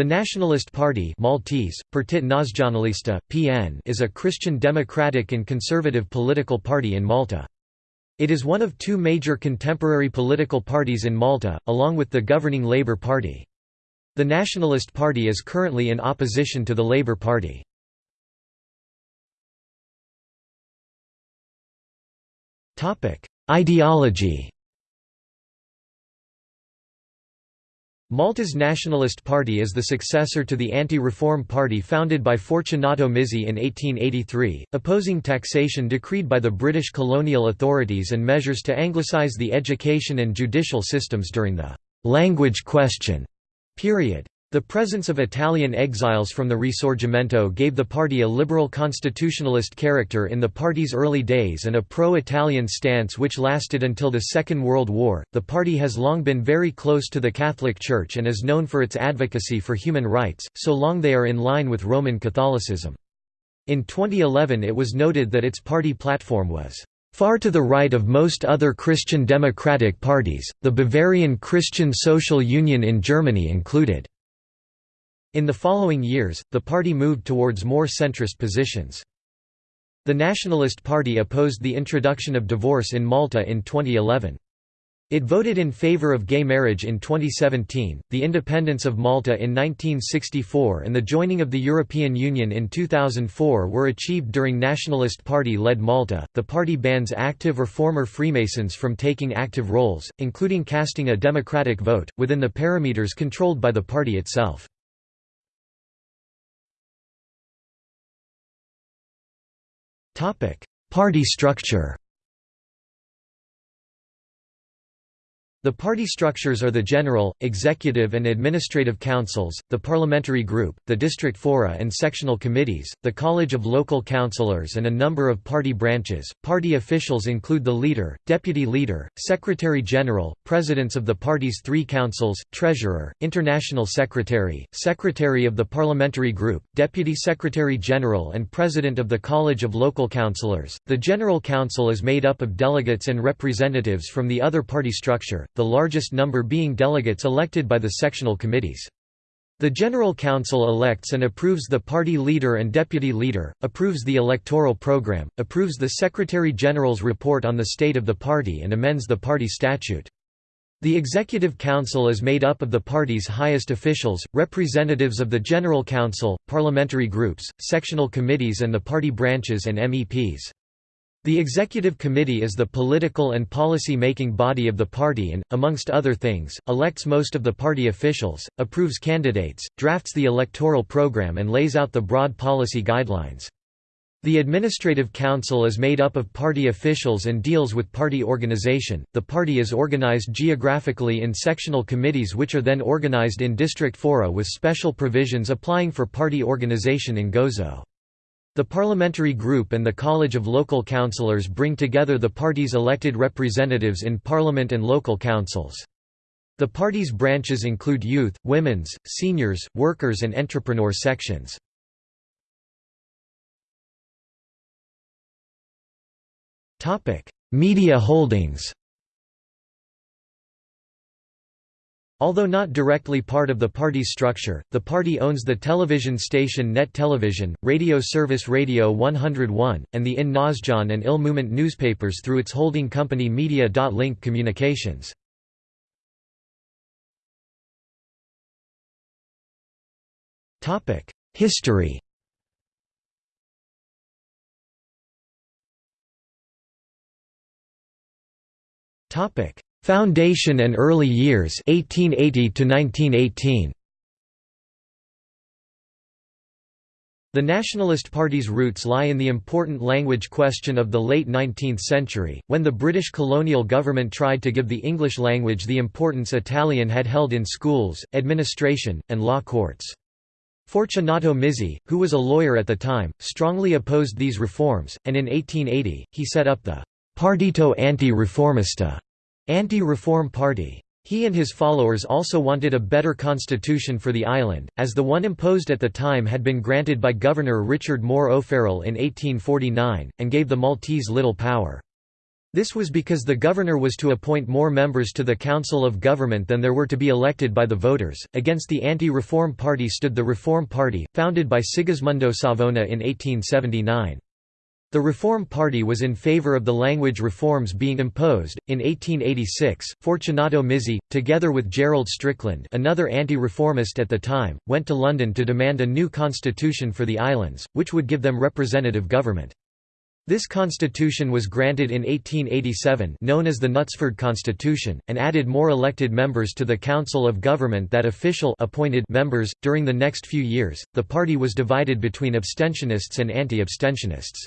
The Nationalist Party Maltese, Partit Nazzjonalista, PN is a Christian democratic and conservative political party in Malta. It is one of two major contemporary political parties in Malta, along with the governing Labour Party. The Nationalist Party is currently in opposition to the Labour Party. Ideology Malta's Nationalist Party is the successor to the anti-reform party founded by Fortunato Mizzi in 1883, opposing taxation decreed by the British colonial authorities and measures to anglicise the education and judicial systems during the «language question» period. The presence of Italian exiles from the Risorgimento gave the party a liberal constitutionalist character in the party's early days and a pro-Italian stance which lasted until the Second World War. The party has long been very close to the Catholic Church and is known for its advocacy for human rights, so long they are in line with Roman Catholicism. In 2011 it was noted that its party platform was Far to the right of most other Christian democratic parties, the Bavarian Christian Social Union in Germany included. In the following years, the party moved towards more centrist positions. The Nationalist Party opposed the introduction of divorce in Malta in 2011. It voted in favor of gay marriage in 2017, the independence of Malta in 1964 and the joining of the European Union in 2004 were achieved during Nationalist Party-led Malta. The party bans active or former Freemasons from taking active roles, including casting a democratic vote, within the parameters controlled by the party itself. Party structure The party structures are the General, Executive and Administrative Councils, the Parliamentary Group, the District Fora and Sectional Committees, the College of Local Councillors and a number of party branches. Party officials include the Leader, Deputy Leader, Secretary General, Presidents of the party's three councils, Treasurer, International Secretary, Secretary of the Parliamentary Group, Deputy Secretary General and President of the College of Local Councillors. The General Council is made up of delegates and representatives from the other party structure, the largest number being delegates elected by the sectional committees. The General Council elects and approves the party leader and deputy leader, approves the electoral program, approves the Secretary-General's report on the state of the party and amends the party statute. The Executive Council is made up of the party's highest officials, representatives of the General Council, parliamentary groups, sectional committees and the party branches and MEPs. The Executive Committee is the political and policy-making body of the party and, amongst other things, elects most of the party officials, approves candidates, drafts the electoral program and lays out the broad policy guidelines. The Administrative Council is made up of party officials and deals with party organization. The party is organized geographically in sectional committees which are then organized in district fora with special provisions applying for party organization in Gozo. The parliamentary group and the College of Local Councillors bring together the party's elected representatives in parliament and local councils. The party's branches include youth, women's, seniors, workers and entrepreneur sections. Media holdings Although not directly part of the party's structure, the party owns the television station Net Television, radio service Radio 101, and the In Nazzjon and Il newspapers through its holding company Media.Link Communications. History Topic Foundation and early years 1880 to 1918 The Nationalist Party's roots lie in the important language question of the late 19th century, when the British colonial government tried to give the English language the importance Italian had held in schools, administration, and law courts. Fortunato Mizzi, who was a lawyer at the time, strongly opposed these reforms, and in 1880, he set up the Partito Anti-Riformista Anti-Reform Party. He and his followers also wanted a better constitution for the island, as the one imposed at the time had been granted by Governor Richard Moore O'Farrell in 1849, and gave the Maltese little power. This was because the governor was to appoint more members to the Council of Government than there were to be elected by the voters. Against the anti-reform party stood the Reform Party, founded by Sigismondo Savona in 1879. The Reform Party was in favor of the language reforms being imposed. In 1886, Fortunato Mizzi, together with Gerald Strickland, another anti-reformist at the time, went to London to demand a new constitution for the islands, which would give them representative government. This constitution was granted in 1887 known as the Knutsford Constitution, and added more elected members to the Council of Government that official appointed members. During the next few years, the party was divided between abstentionists and anti-abstentionists.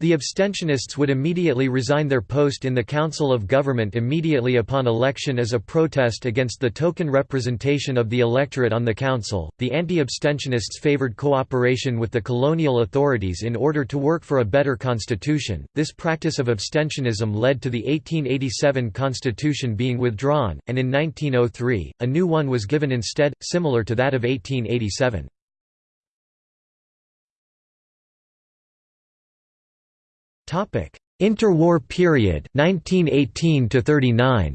The abstentionists would immediately resign their post in the Council of Government immediately upon election as a protest against the token representation of the electorate on the council. The anti-abstentionists favored cooperation with the colonial authorities in order to work for a better constitution. This practice of abstentionism led to the 1887 constitution being withdrawn, and in 1903, a new one was given instead, similar to that of 1887. Interwar period 1918 to 39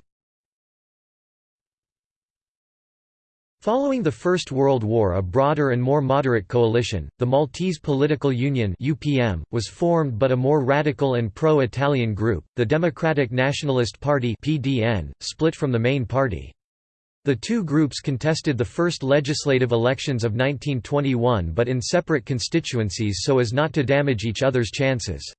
Following the First World War a broader and more moderate coalition, the Maltese Political Union UPM, was formed but a more radical and pro-Italian group, the Democratic Nationalist Party PDN, split from the main party. The two groups contested the first legislative elections of 1921 but in separate constituencies so as not to damage each other's chances.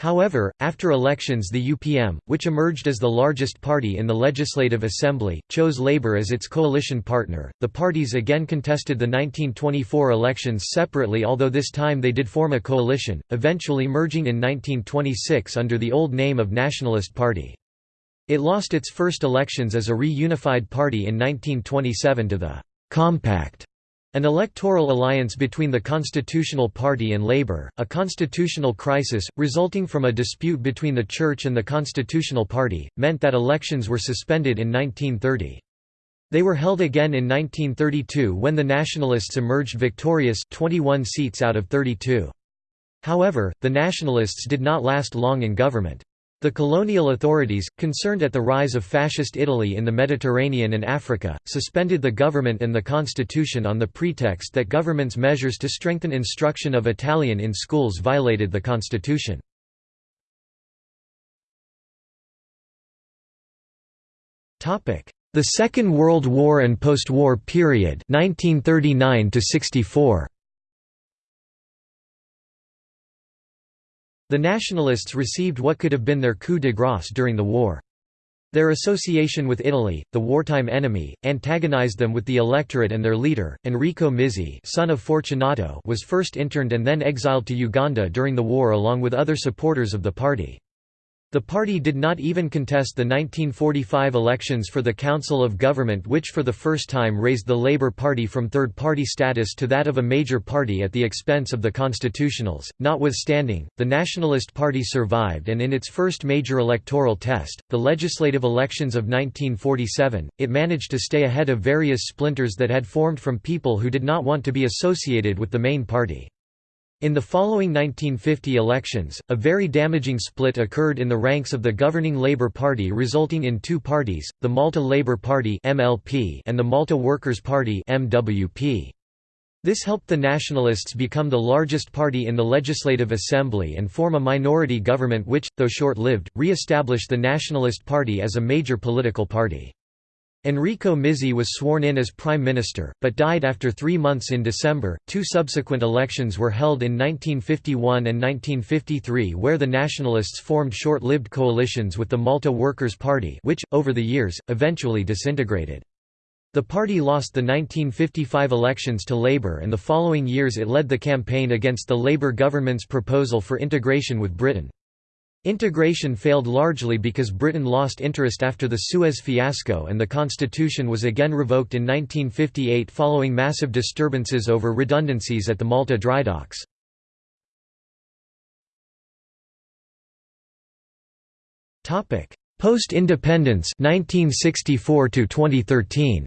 However, after elections the UPM, which emerged as the largest party in the Legislative Assembly, chose Labour as its coalition partner. The parties again contested the 1924 elections separately although this time they did form a coalition, eventually merging in 1926 under the old name of Nationalist Party. It lost its first elections as a reunified party in 1927 to the «Compact» An electoral alliance between the Constitutional Party and Labour, a constitutional crisis, resulting from a dispute between the Church and the Constitutional Party, meant that elections were suspended in 1930. They were held again in 1932 when the Nationalists emerged victorious 21 seats out of 32. However, the Nationalists did not last long in government. The colonial authorities, concerned at the rise of Fascist Italy in the Mediterranean and Africa, suspended the government and the constitution on the pretext that government's measures to strengthen instruction of Italian in schools violated the constitution. The Second World War and post-war period 1939 64. The Nationalists received what could have been their coup de grace during the war. Their association with Italy, the wartime enemy, antagonized them with the electorate and their leader, Enrico Mizzi son of Fortunato was first interned and then exiled to Uganda during the war along with other supporters of the party. The party did not even contest the 1945 elections for the Council of Government which for the first time raised the Labour Party from third-party status to that of a major party at the expense of the Constitutionals. Notwithstanding, the Nationalist Party survived and in its first major electoral test, the legislative elections of 1947, it managed to stay ahead of various splinters that had formed from people who did not want to be associated with the main party. In the following 1950 elections, a very damaging split occurred in the ranks of the governing Labour Party resulting in two parties, the Malta Labour Party and the Malta Workers' Party This helped the Nationalists become the largest party in the Legislative Assembly and form a minority government which, though short-lived, re-established the Nationalist Party as a major political party. Enrico Mizzi was sworn in as prime minister, but died after three months in December. Two subsequent elections were held in 1951 and 1953, where the Nationalists formed short lived coalitions with the Malta Workers' Party, which, over the years, eventually disintegrated. The party lost the 1955 elections to Labour, and the following years it led the campaign against the Labour government's proposal for integration with Britain. Integration failed largely because Britain lost interest after the Suez fiasco and the constitution was again revoked in 1958 following massive disturbances over redundancies at the Malta dry drydocks. Post-independence 1964 to 2013.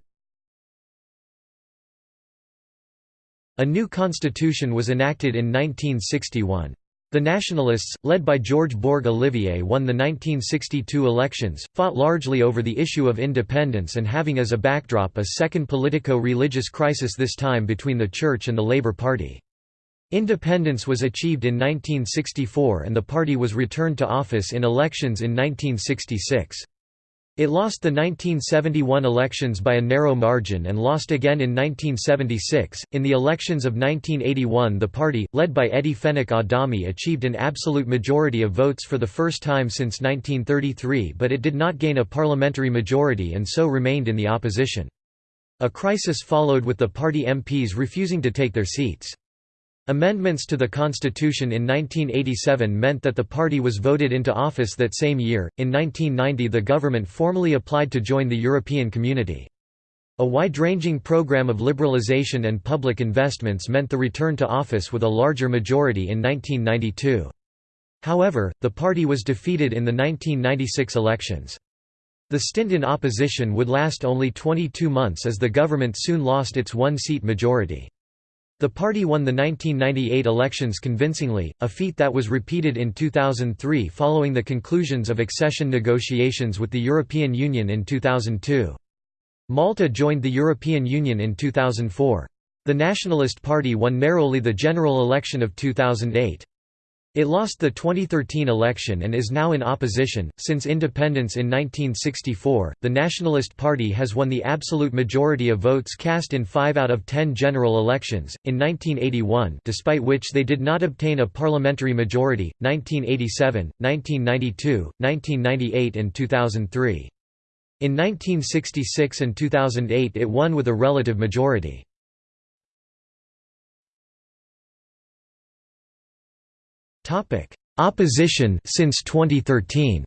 A new constitution was enacted in 1961. The Nationalists, led by George Borg Olivier won the 1962 elections, fought largely over the issue of independence and having as a backdrop a second politico-religious crisis this time between the Church and the Labour Party. Independence was achieved in 1964 and the party was returned to office in elections in 1966. It lost the 1971 elections by a narrow margin and lost again in 1976. In the elections of 1981, the party, led by Eddie Fenech Adami, achieved an absolute majority of votes for the first time since 1933, but it did not gain a parliamentary majority and so remained in the opposition. A crisis followed with the party MPs refusing to take their seats. Amendments to the constitution in 1987 meant that the party was voted into office that same year. In 1990, the government formally applied to join the European Community. A wide-ranging program of liberalization and public investments meant the return to office with a larger majority in 1992. However, the party was defeated in the 1996 elections. The stint in opposition would last only 22 months as the government soon lost its one-seat majority. The party won the 1998 elections convincingly, a feat that was repeated in 2003 following the conclusions of accession negotiations with the European Union in 2002. Malta joined the European Union in 2004. The Nationalist Party won narrowly the general election of 2008. It lost the 2013 election and is now in opposition. Since independence in 1964, the Nationalist Party has won the absolute majority of votes cast in 5 out of 10 general elections. In 1981, despite which they did not obtain a parliamentary majority, 1987, 1992, 1998 and 2003. In 1966 and 2008 it won with a relative majority. Topic: Opposition since 2013.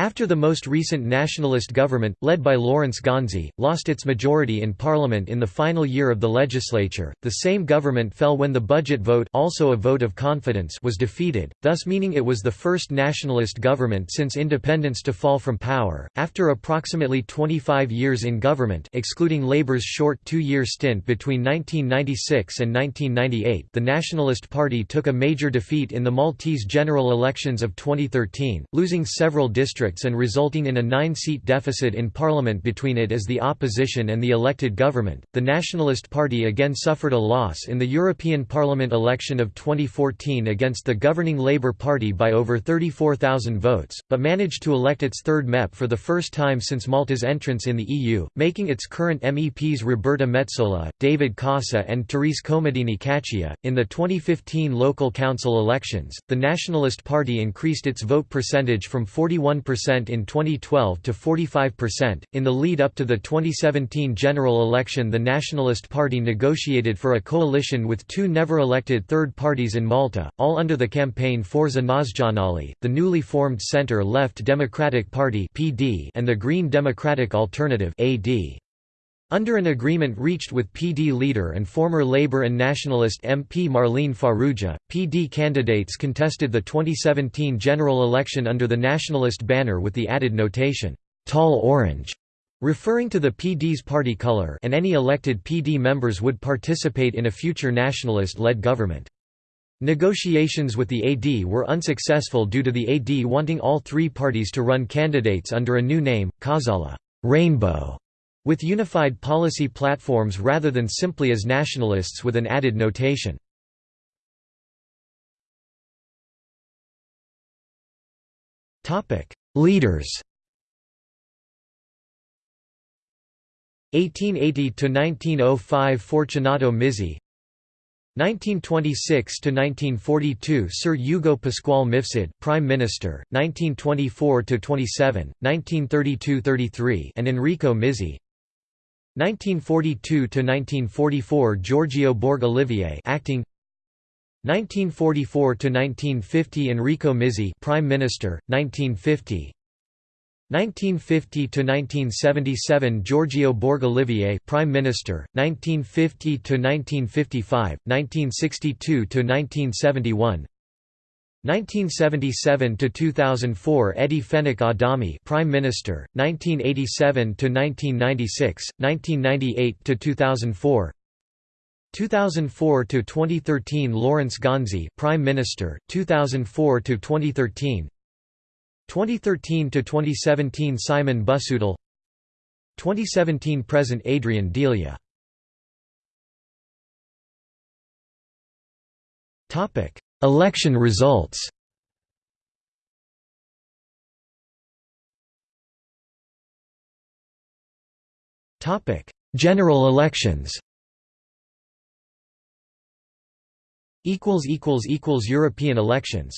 After the most recent nationalist government, led by Lawrence Gonzi, lost its majority in parliament in the final year of the legislature, the same government fell when the budget vote also a vote of confidence was defeated, thus meaning it was the first nationalist government since independence to fall from power. After approximately 25 years in government excluding Labour's short two-year stint between 1996 and 1998 the Nationalist Party took a major defeat in the Maltese general elections of 2013, losing several districts districts and resulting in a nine-seat deficit in parliament between it as the opposition and the elected government. The Nationalist Party again suffered a loss in the European Parliament election of 2014 against the governing Labour Party by over 34,000 votes, but managed to elect its third MEP for the first time since Malta's entrance in the EU, making its current MEPs Roberta Metsola, David Casa, and Therese Comodini Cachia. In the 2015 local council elections, the Nationalist Party increased its vote percentage from 41% in 2012 to 45%. In the lead up to the 2017 general election, the Nationalist Party negotiated for a coalition with two never elected third parties in Malta, all under the campaign Forza Nazzjonali, the newly formed centre left Democratic Party and the Green Democratic Alternative (AD). Under an agreement reached with PD leader and former Labour and Nationalist MP Marlene Farrugia, PD candidates contested the 2017 general election under the Nationalist banner with the added notation, "'Tall Orange' referring to the PD's party colour and any elected PD members would participate in a future nationalist-led government. Negotiations with the AD were unsuccessful due to the AD wanting all three parties to run candidates under a new name, Qawsalla Rainbow", with unified policy platforms rather than simply as nationalists with an added notation. Leaders. 1880 to 1905 Fortunato Mizzi. 1926 to 1942 Sir Hugo Pasquale Mifsud Prime Minister. 1924 to 27 1932-33 and Enrico Mizzi 1942–1944 Giorgio Borg Olivier acting. 1944–1950 Enrico Mizzi Prime Minister 1950 1950 to 1977 Giorgio Borg Olivier Prime Minister 1950 to 1955 1962–1971 1977 to 2004 Eddie Fenech Adami Prime Minister 1987 to 1996 1998 to 2004 2004 to 2013 Lawrence Gonzi Prime Minister 2004 to 2013 2013 to 2017 Simon Busuttil. 2017 present Adrian Delia. Topic Election results. General elections. European elections